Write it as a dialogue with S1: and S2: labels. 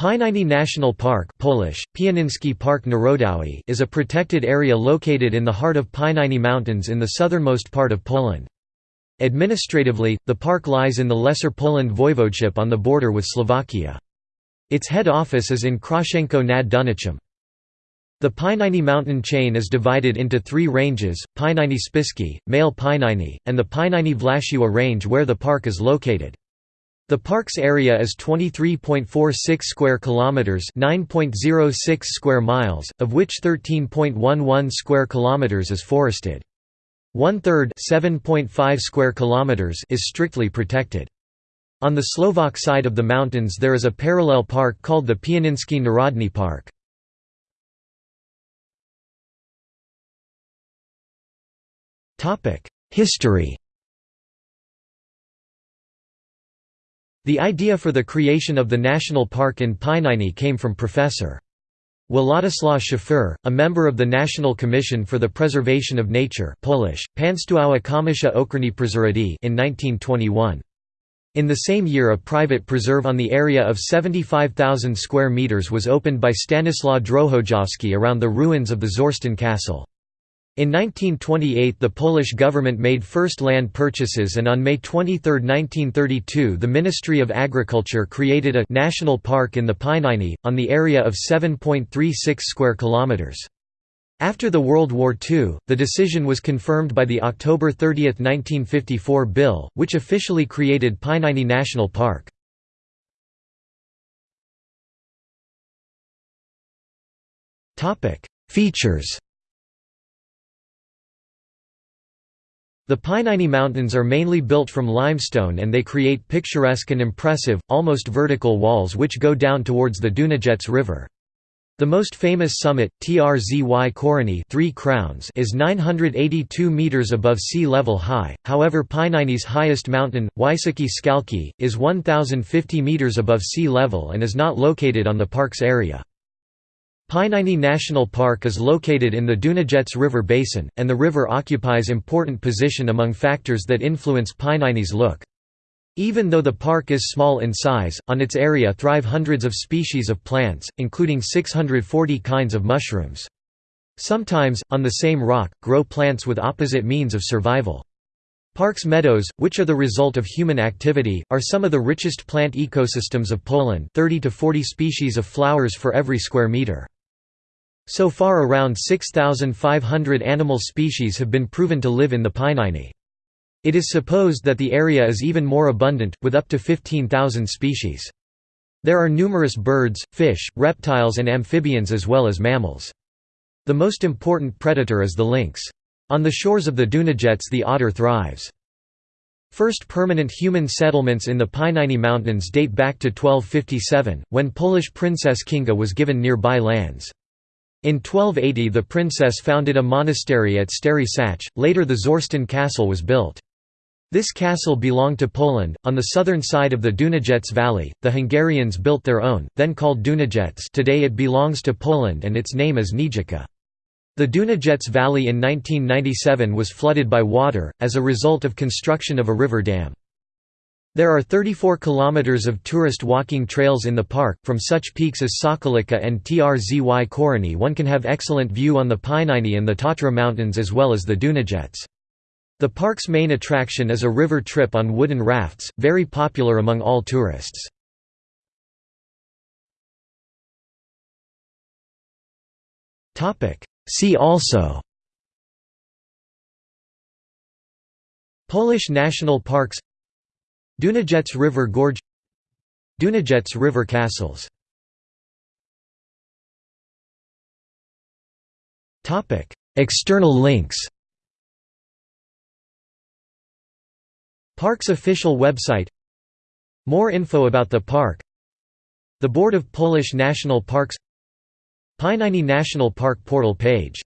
S1: Pieniny National Park Polish, Park Narodowy is a protected area located in the heart of Pieniny Mountains in the southernmost part of Poland. Administratively, the park lies in the Lesser Poland Voivodeship on the border with Slovakia. Its head office is in Krościenko nad Dunajcem. The Pieniny mountain chain is divided into three ranges, Pieniny Spiski, Male Pieniny, and the Pieniny Właściwe range where the park is located. The park's area is 23.46 square kilometers, 9.06 square miles, of which 13.11 square kilometers is forested. One-third, 7.5 square kilometers, is strictly protected. On the Slovak side of the mountains there is a parallel park called the Pieninsky Narodny Park. History The idea for the creation of the national park in Pieniny came from Professor. Władysław Szafer, a member of the National Commission for the Preservation of Nature Polish, Państwowa Komisja Ochrony Przyrody in 1921. In the same year a private preserve on the area of 75,000 square metres was opened by Stanislaw Drohojowski around the ruins of the Czorsztyn Castle. In 1928 the Polish government made first land purchases and on May 23, 1932 the Ministry of Agriculture created a «national park» in the Pieniny, on the area of 7.36 square kilometres. After the World War II, the decision was confirmed by the October 30, 1954 bill, which officially created Pieniny National Park. Features The Pieniny Mountains are mainly built from limestone and they create picturesque and impressive, almost vertical walls which go down towards the Dunajec River. The most famous summit, Trzy Korony Three Crowns is 982 metres above sea level high, however Pieniny's highest mountain, Wysokie Skałki, is 1,050 metres above sea level and is not located on the park's area. Pieniny National Park is located in the Dunajec River basin, and the river occupies important position among factors that influence Pieniny's look. Even though the park is small in size, on its area thrive hundreds of species of plants, including 640 kinds of mushrooms. Sometimes, on the same rock, grow plants with opposite means of survival. Parks meadows, which are the result of human activity, are some of the richest plant ecosystems of Poland 30 to 40 species of flowers for every square meter. So far around 6,500 animal species have been proven to live in the Pieniny. It is supposed that the area is even more abundant, with up to 15,000 species. There are numerous birds, fish, reptiles and amphibians as well as mammals. The most important predator is the lynx. On the shores of the Dunajec the otter thrives. First permanent human settlements in the Pieniny Mountains date back to 1257, when Polish princess Kinga was given nearby lands. In 1280 the princess founded a monastery at Stary Sącz, later the Czorsztyn Castle was built. This castle belonged to Poland. On the southern side of the Dunajec Valley, the Hungarians built their own, then called Dunajec. Today it belongs to Poland and its name is Niedzica. The Dunajec Valley in 1997 was flooded by water, as a result of construction of a river dam. There are 34 kilometers of tourist walking trails in the park, from such peaks as Sokolica and Trzy Korony one can have excellent view on the Pieniny and the Tatra Mountains as well as the Dunajec. The park's main attraction is a river trip on wooden rafts, very popular among all tourists. See also Polish national parks Dunajec River Gorge Dunajec River Castles. External links Park's official website More info about the park The Board of Polish National Parks Pieniny National Park portal page